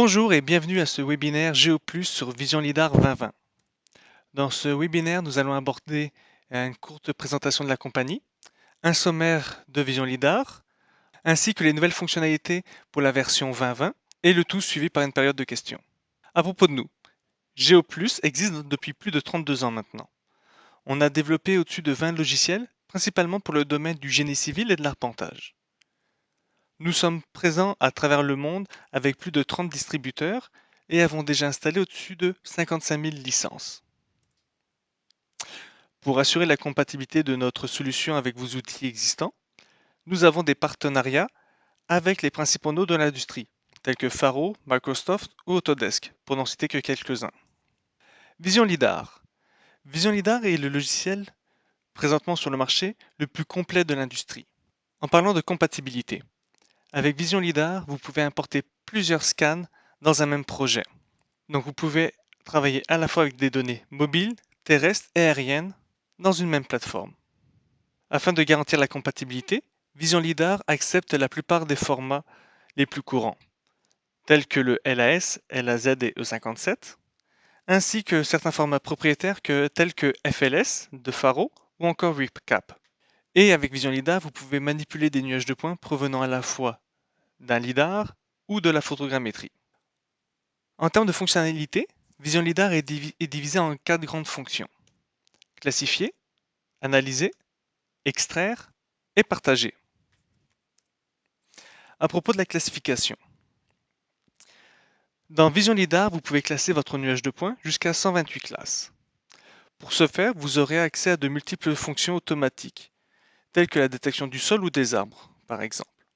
Bonjour et bienvenue à ce webinaire GeoPlus sur Vision LiDAR 2020. Dans ce webinaire, nous allons aborder une courte présentation de la compagnie, un sommaire de Vision LiDAR, ainsi que les nouvelles fonctionnalités pour la version 2020, et le tout suivi par une période de questions. À propos de nous, GeoPlus existe depuis plus de 32 ans maintenant. On a développé au-dessus de 20 logiciels, principalement pour le domaine du génie civil et de l'arpentage. Nous sommes présents à travers le monde avec plus de 30 distributeurs et avons déjà installé au-dessus de 55 000 licences. Pour assurer la compatibilité de notre solution avec vos outils existants, nous avons des partenariats avec les principaux noms de l'industrie, tels que Faro, Microsoft ou Autodesk, pour n'en citer que quelques-uns. Vision LiDAR. Vision LiDAR est le logiciel présentement sur le marché le plus complet de l'industrie. En parlant de compatibilité, avec Vision LiDAR, vous pouvez importer plusieurs scans dans un même projet. Donc vous pouvez travailler à la fois avec des données mobiles, terrestres et aériennes dans une même plateforme. Afin de garantir la compatibilité, Vision LiDAR accepte la plupart des formats les plus courants, tels que le LAS, LAZ et E57, ainsi que certains formats propriétaires tels que FLS de Faro ou encore RipCap. Et avec Vision LiDAR, vous pouvez manipuler des nuages de points provenant à la fois d'un LiDAR ou de la photogrammétrie. En termes de fonctionnalité, Vision LiDAR est, divisé en quatre grandes fonctions. Classifier, analyser, extraire et partager. À propos de la classification, dans Vision LiDAR, vous pouvez classer votre nuage de points jusqu'à 128 classes. Pour ce faire, vous aurez accès à de multiples fonctions automatiques, telles que la détection du sol ou des arbres, par exemple.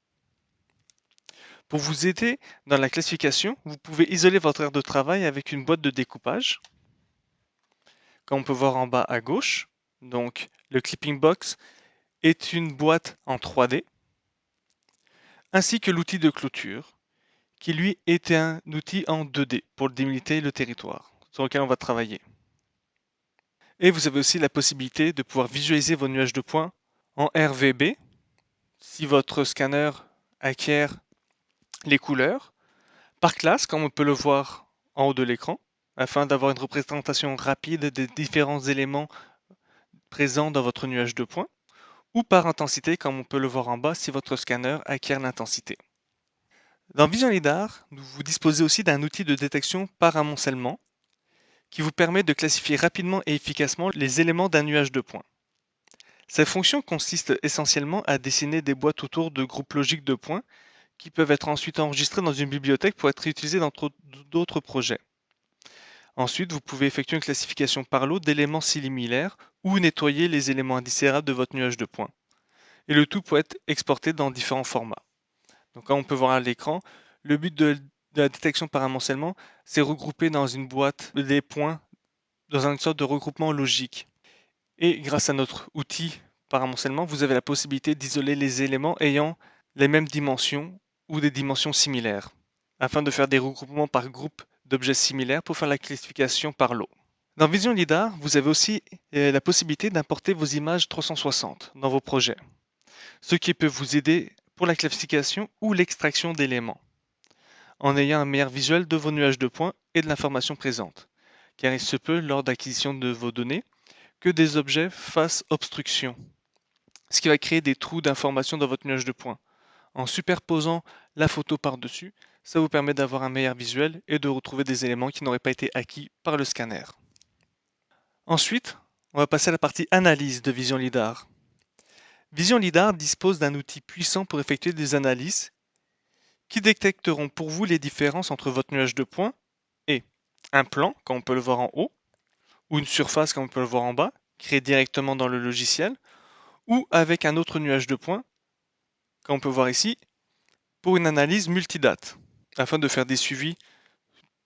Pour vous aider dans la classification, vous pouvez isoler votre aire de travail avec une boîte de découpage, comme on peut voir en bas à gauche. Donc, le Clipping Box est une boîte en 3D, ainsi que l'outil de clôture, qui lui est un outil en 2D pour délimiter le territoire sur lequel on va travailler. Et vous avez aussi la possibilité de pouvoir visualiser vos nuages de points en RVB. Si votre scanner acquiert les couleurs, par classe, comme on peut le voir en haut de l'écran, afin d'avoir une représentation rapide des différents éléments présents dans votre nuage de points, ou par intensité, comme on peut le voir en bas si votre scanner acquiert l'intensité. Dans Vision LiDAR, vous disposez aussi d'un outil de détection par amoncellement qui vous permet de classifier rapidement et efficacement les éléments d'un nuage de points. Cette fonction consiste essentiellement à dessiner des boîtes autour de groupes logiques de points qui peuvent être ensuite enregistrés dans une bibliothèque pour être réutilisés dans d'autres projets. Ensuite, vous pouvez effectuer une classification par lot d'éléments similaires ou nettoyer les éléments indicérables de votre nuage de points. Et le tout peut être exporté dans différents formats. Donc là, on peut voir à l'écran, le but de de la détection par amoncellement, c'est regrouper dans une boîte des points dans une sorte de regroupement logique. Et grâce à notre outil par amoncellement, vous avez la possibilité d'isoler les éléments ayant les mêmes dimensions ou des dimensions similaires, afin de faire des regroupements par groupe d'objets similaires pour faire la classification par lot. Dans Vision LiDAR, vous avez aussi euh, la possibilité d'importer vos images 360 dans vos projets, ce qui peut vous aider pour la classification ou l'extraction d'éléments en ayant un meilleur visuel de vos nuages de points et de l'information présente, car il se peut, lors d'acquisition de vos données, que des objets fassent obstruction, ce qui va créer des trous d'information dans votre nuage de points. En superposant la photo par-dessus, ça vous permet d'avoir un meilleur visuel et de retrouver des éléments qui n'auraient pas été acquis par le scanner. Ensuite, on va passer à la partie analyse de Vision LiDAR. Vision LiDAR dispose d'un outil puissant pour effectuer des analyses qui détecteront pour vous les différences entre votre nuage de points et un plan, comme on peut le voir en haut, ou une surface, comme on peut le voir en bas, créée directement dans le logiciel, ou avec un autre nuage de points, comme on peut voir ici, pour une analyse multidate, afin de faire des suivis,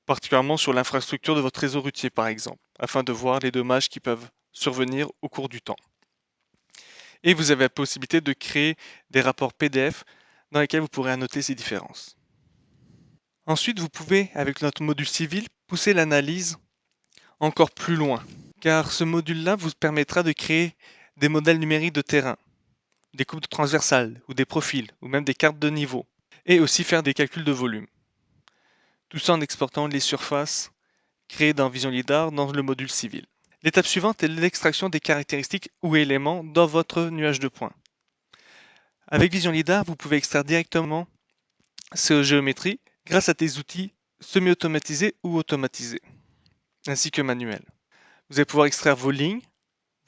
particulièrement sur l'infrastructure de votre réseau routier par exemple, afin de voir les dommages qui peuvent survenir au cours du temps. Et vous avez la possibilité de créer des rapports PDF dans lesquels vous pourrez annoter ces différences. Ensuite, vous pouvez, avec notre module civil, pousser l'analyse encore plus loin, car ce module-là vous permettra de créer des modèles numériques de terrain, des coupes transversales, ou des profils, ou même des cartes de niveau, et aussi faire des calculs de volume. tout ça en exportant les surfaces créées dans Vision LiDAR dans le module civil. L'étape suivante est l'extraction des caractéristiques ou éléments dans votre nuage de points. Avec Vision LiDAR, vous pouvez extraire directement ces géométries grâce à des outils semi-automatisés ou automatisés, ainsi que manuels. Vous allez pouvoir extraire vos lignes,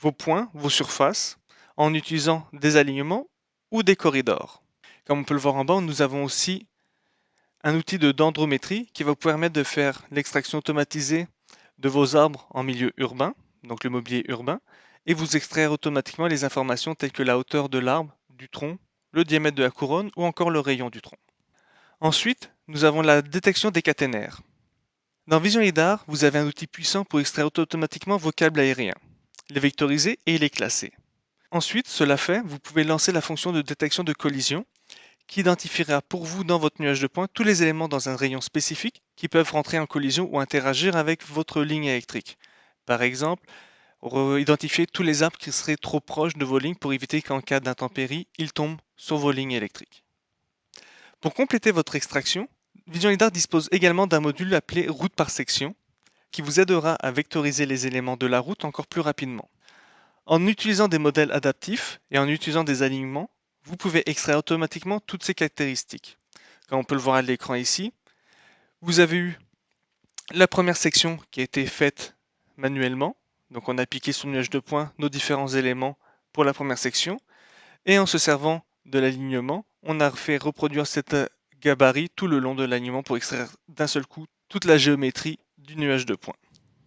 vos points, vos surfaces, en utilisant des alignements ou des corridors. Comme on peut le voir en bas, nous avons aussi un outil de dendrométrie qui va vous permettre de faire l'extraction automatisée de vos arbres en milieu urbain, donc le mobilier urbain, et vous extraire automatiquement les informations telles que la hauteur de l'arbre, du tronc, le diamètre de la couronne ou encore le rayon du tronc. Ensuite, nous avons la détection des caténaires. Dans Vision LiDAR, vous avez un outil puissant pour extraire automatiquement vos câbles aériens, les vectoriser et les classer. Ensuite, cela fait, vous pouvez lancer la fonction de détection de collision qui identifiera pour vous dans votre nuage de points tous les éléments dans un rayon spécifique qui peuvent rentrer en collision ou interagir avec votre ligne électrique. Par exemple, identifier tous les arbres qui seraient trop proches de vos lignes pour éviter qu'en cas d'intempérie, ils tombent sur vos lignes électriques. Pour compléter votre extraction, Vision LiDAR dispose également d'un module appelé route par section qui vous aidera à vectoriser les éléments de la route encore plus rapidement. En utilisant des modèles adaptifs et en utilisant des alignements, vous pouvez extraire automatiquement toutes ces caractéristiques. Comme on peut le voir à l'écran ici, vous avez eu la première section qui a été faite manuellement. Donc on a piqué sur le nuage de points nos différents éléments pour la première section. Et en se servant de l'alignement, on a fait reproduire cette gabarit tout le long de l'alignement pour extraire d'un seul coup toute la géométrie du nuage de points.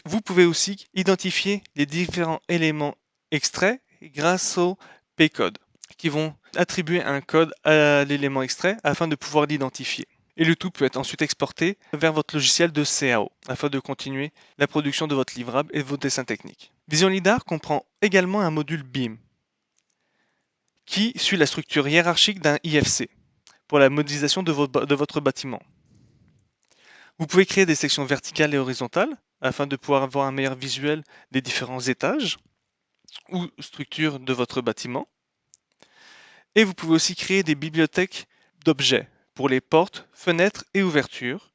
Vous pouvez aussi identifier les différents éléments extraits grâce au P-code qui vont attribuer un code à l'élément extrait afin de pouvoir l'identifier. Et le tout peut être ensuite exporté vers votre logiciel de CAO afin de continuer la production de votre livrable et de vos dessins techniques. Vision LiDAR comprend également un module BIM qui suit la structure hiérarchique d'un IFC pour la modélisation de, de votre bâtiment. Vous pouvez créer des sections verticales et horizontales afin de pouvoir avoir un meilleur visuel des différents étages ou structures de votre bâtiment. Et vous pouvez aussi créer des bibliothèques d'objets pour les portes, fenêtres et ouvertures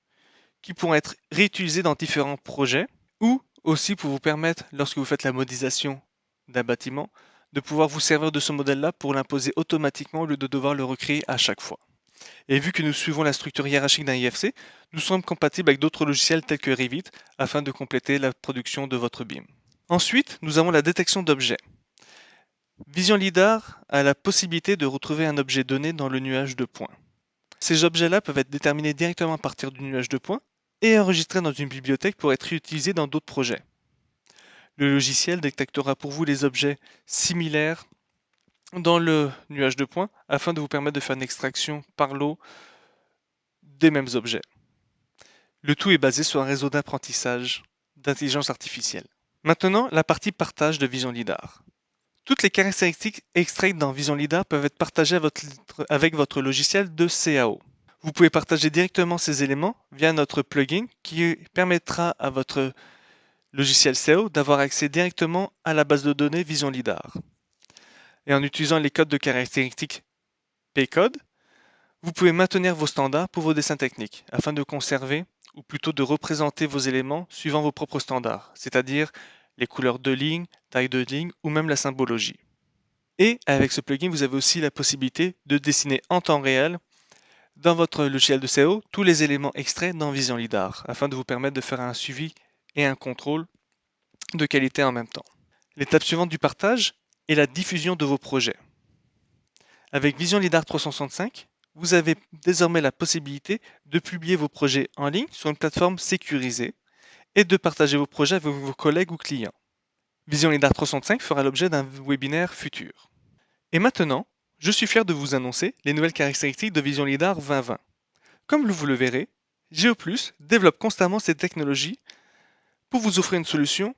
qui pourront être réutilisées dans différents projets ou aussi pour vous permettre, lorsque vous faites la modélisation d'un bâtiment, de pouvoir vous servir de ce modèle-là pour l'imposer automatiquement au lieu de devoir le recréer à chaque fois. Et vu que nous suivons la structure hiérarchique d'un IFC, nous sommes compatibles avec d'autres logiciels tels que Revit afin de compléter la production de votre BIM. Ensuite, nous avons la détection d'objets. Vision LiDAR a la possibilité de retrouver un objet donné dans le nuage de points. Ces objets-là peuvent être déterminés directement à partir du nuage de points et enregistrés dans une bibliothèque pour être réutilisés dans d'autres projets. Le logiciel détectera pour vous les objets similaires dans le nuage de points afin de vous permettre de faire une extraction par l'eau des mêmes objets. Le tout est basé sur un réseau d'apprentissage d'intelligence artificielle. Maintenant, la partie partage de Vision LiDAR. Toutes les caractéristiques extraites dans Vision LiDAR peuvent être partagées avec votre logiciel de CAO. Vous pouvez partager directement ces éléments via notre plugin qui permettra à votre logiciel CAO d'avoir accès directement à la base de données Vision LiDAR. Et en utilisant les codes de caractéristiques P-code, vous pouvez maintenir vos standards pour vos dessins techniques afin de conserver ou plutôt de représenter vos éléments suivant vos propres standards, c'est-à-dire les couleurs de ligne, taille de ligne ou même la symbologie. Et avec ce plugin, vous avez aussi la possibilité de dessiner en temps réel dans votre logiciel de CO tous les éléments extraits dans Vision LiDAR afin de vous permettre de faire un suivi et un contrôle de qualité en même temps. L'étape suivante du partage est la diffusion de vos projets. Avec Vision LiDAR 365, vous avez désormais la possibilité de publier vos projets en ligne sur une plateforme sécurisée et de partager vos projets avec vos collègues ou clients. Vision LiDAR 365 fera l'objet d'un webinaire futur. Et maintenant, je suis fier de vous annoncer les nouvelles caractéristiques de Vision LiDAR 2020. Comme vous le verrez, GeoPlus développe constamment ces technologies pour vous offrir une solution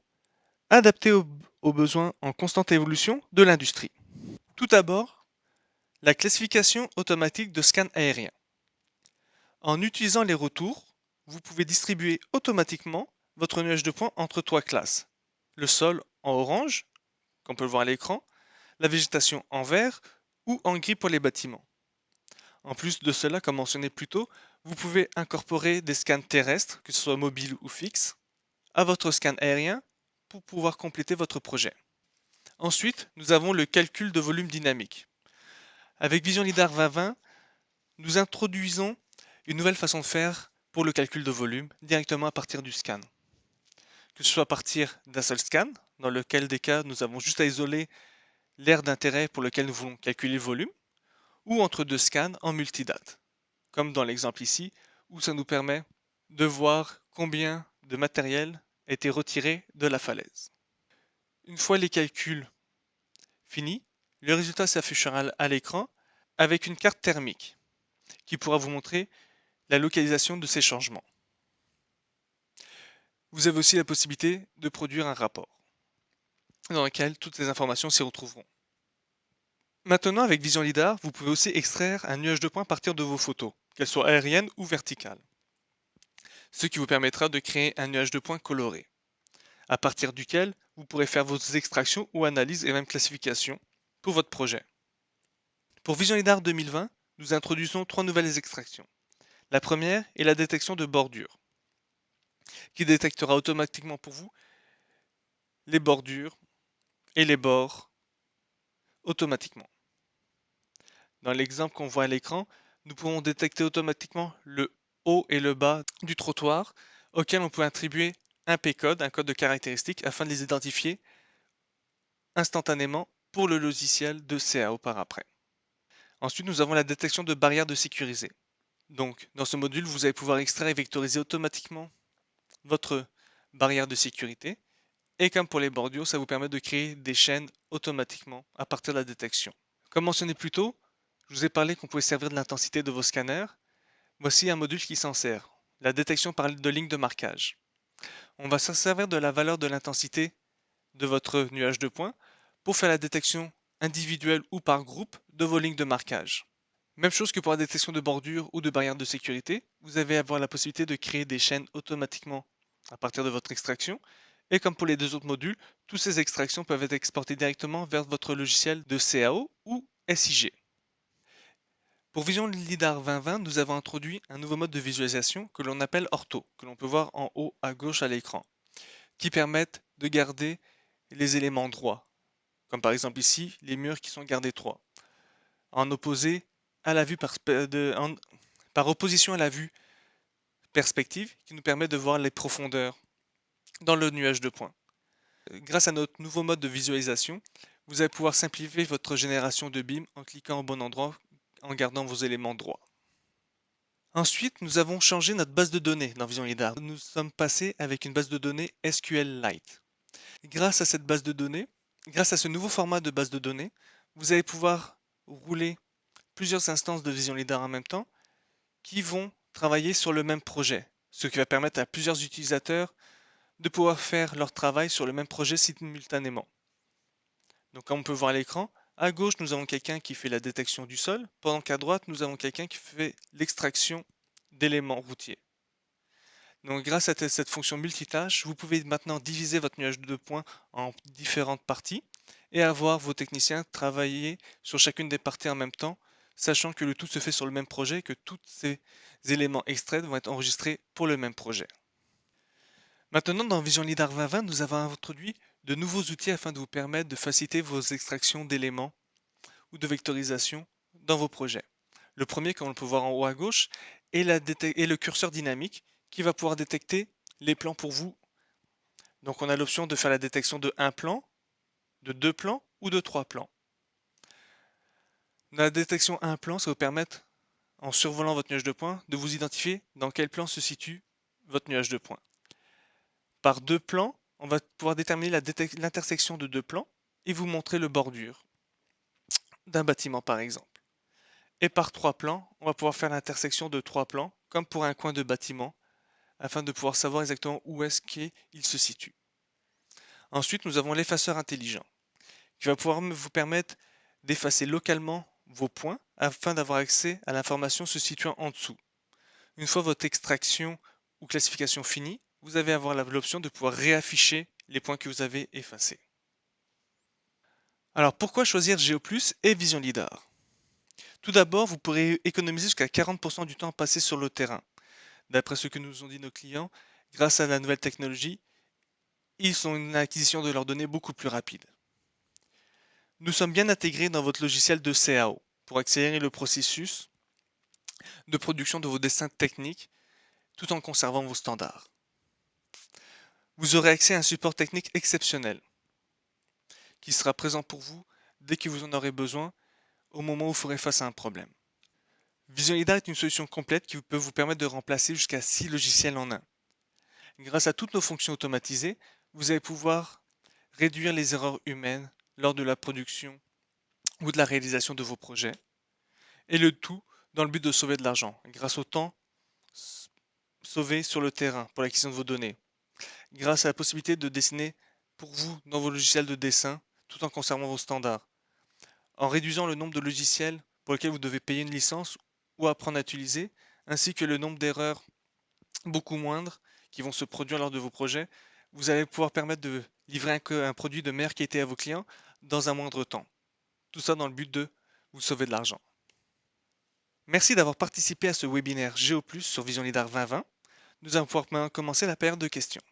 adaptée aux, aux besoins en constante évolution de l'industrie. Tout d'abord, la classification automatique de scans aériens. En utilisant les retours, vous pouvez distribuer automatiquement votre nuage de points entre trois classes. Le sol en orange, comme on peut le voir à l'écran, la végétation en vert ou en gris pour les bâtiments. En plus de cela, comme mentionné plus tôt, vous pouvez incorporer des scans terrestres, que ce soit mobiles ou fixes, à votre scan aérien pour pouvoir compléter votre projet. Ensuite, nous avons le calcul de volume dynamique. Avec Vision LiDAR 2020, nous introduisons une nouvelle façon de faire pour le calcul de volume directement à partir du scan. Que ce soit à partir d'un seul scan, dans lequel des cas nous avons juste à isoler l'aire d'intérêt pour lequel nous voulons calculer le volume, ou entre deux scans en multidate, comme dans l'exemple ici, où ça nous permet de voir combien de matériel été retiré de la falaise. Une fois les calculs finis, le résultat s'affichera à l'écran avec une carte thermique qui pourra vous montrer la localisation de ces changements. Vous avez aussi la possibilité de produire un rapport dans lequel toutes ces informations s'y retrouveront. Maintenant, avec Vision LiDAR, vous pouvez aussi extraire un nuage de points à partir de vos photos, qu'elles soient aériennes ou verticales. Ce qui vous permettra de créer un nuage de points coloré, à partir duquel vous pourrez faire vos extractions ou analyses et même classifications pour votre projet. Pour Vision LiDAR 2020, nous introduisons trois nouvelles extractions. La première est la détection de bordures, qui détectera automatiquement pour vous les bordures et les bords automatiquement. Dans l'exemple qu'on voit à l'écran, nous pouvons détecter automatiquement le haut et le bas du trottoir auquel on peut attribuer un P-code, un code de caractéristique, afin de les identifier instantanément pour le logiciel de CAO par après. Ensuite, nous avons la détection de barrières de sécurisées. Donc, dans ce module, vous allez pouvoir extraire et vectoriser automatiquement votre barrière de sécurité. Et comme pour les bordures, ça vous permet de créer des chaînes automatiquement à partir de la détection. Comme mentionné plus tôt, je vous ai parlé qu'on pouvait servir de l'intensité de vos scanners. Voici un module qui s'en sert, la détection par de lignes de marquage. On va se servir de la valeur de l'intensité de votre nuage de points pour faire la détection individuelle ou par groupe de vos lignes de marquage. Même chose que pour la détection de bordures ou de barrières de sécurité, vous allez avoir la possibilité de créer des chaînes automatiquement à partir de votre extraction. Et comme pour les deux autres modules, toutes ces extractions peuvent être exportées directement vers votre logiciel de CAO ou SIG. Pour Vision LiDAR 2020, nous avons introduit un nouveau mode de visualisation que l'on appelle Ortho, que l'on peut voir en haut à gauche à l'écran, qui permettent de garder les éléments droits, comme par exemple ici, les murs qui sont gardés droits, en par opposition à la vue perspective, qui nous permet de voir les profondeurs dans le nuage de points. Grâce à notre nouveau mode de visualisation, vous allez pouvoir simplifier votre génération de BIM en cliquant au bon endroit en gardant vos éléments droits. Ensuite, nous avons changé notre base de données dans Vision LiDAR. Nous sommes passés avec une base de données SQLite. Grâce à cette base de données, Grâce à ce nouveau format de base de données, vous allez pouvoir rouler plusieurs instances de Vision LiDAR en même temps qui vont travailler sur le même projet, ce qui va permettre à plusieurs utilisateurs de pouvoir faire leur travail sur le même projet simultanément. Donc comme on peut voir à l'écran, à gauche nous avons quelqu'un qui fait la détection du sol, pendant qu'à droite nous avons quelqu'un qui fait l'extraction d'éléments routiers. Donc grâce à cette fonction multitâche, vous pouvez maintenant diviser votre nuage de points en différentes parties et avoir vos techniciens travailler sur chacune des parties en même temps, sachant que le tout se fait sur le même projet et que tous ces éléments extraits vont être enregistrés pour le même projet. Maintenant, dans Vision LiDAR 2020, nous avons introduit de nouveaux outils afin de vous permettre de faciliter vos extractions d'éléments ou de vectorisation dans vos projets. Le premier, comme on peut voir en haut à gauche, est, le curseur dynamique qui va pouvoir détecter les plans pour vous. Donc on a l'option de faire la détection de un plan, de deux plans ou de trois plans. la détection un plan, ça va vous permettre, en survolant votre nuage de points, de vous identifier dans quel plan se situe votre nuage de points. Par deux plans, on va pouvoir déterminer l'intersection de deux plans et vous montrer le bordure d'un bâtiment par exemple. Et par trois plans, on va pouvoir faire l'intersection de trois plans, comme pour un coin de bâtiment, afin de pouvoir savoir exactement où est-ce qu'il se situe. Ensuite, nous avons l'effaceur intelligent, qui va pouvoir vous permettre d'effacer localement vos points afin d'avoir accès à l'information se situant en dessous. Une fois votre extraction ou classification finie, vous allez avoir l'option de pouvoir réafficher les points que vous avez effacés. Alors pourquoi choisir GeoPlus et Vision LiDAR? Tout d'abord, vous pourrez économiser jusqu'à 40% du temps passé sur le terrain. D'après ce que nous ont dit nos clients, grâce à la nouvelle technologie, ils ont une acquisition de leurs données beaucoup plus rapide. Nous sommes bien intégrés dans votre logiciel de CAO pour accélérer le processus de production de vos dessins techniques tout en conservant vos standards. Vous aurez accès à un support technique exceptionnel qui sera présent pour vous dès que vous en aurez besoin au moment où vous ferez face à un problème. Vision est une solution complète qui peut vous permettre de remplacer jusqu'à 6 logiciels en un. Grâce à toutes nos fonctions automatisées, vous allez pouvoir réduire les erreurs humaines lors de la production ou de la réalisation de vos projets, et le tout dans le but de sauver de l'argent, grâce au temps sauvé sur le terrain pour l'acquisition de vos données, grâce à la possibilité de dessiner pour vous dans vos logiciels de dessin tout en conservant vos standards, en réduisant le nombre de logiciels pour lesquels vous devez payer une licence ou apprendre à utiliser, ainsi que le nombre d'erreurs beaucoup moindres qui vont se produire lors de vos projets, vous allez pouvoir permettre de livrer un, produit de meilleure qualité à vos clients dans un moindre temps. Tout ça dans le but de vous sauver de l'argent. Merci d'avoir participé à ce webinaire GeoPlus sur Vision Lidar 2020. Nous allons pouvoir maintenant commencer la période de questions.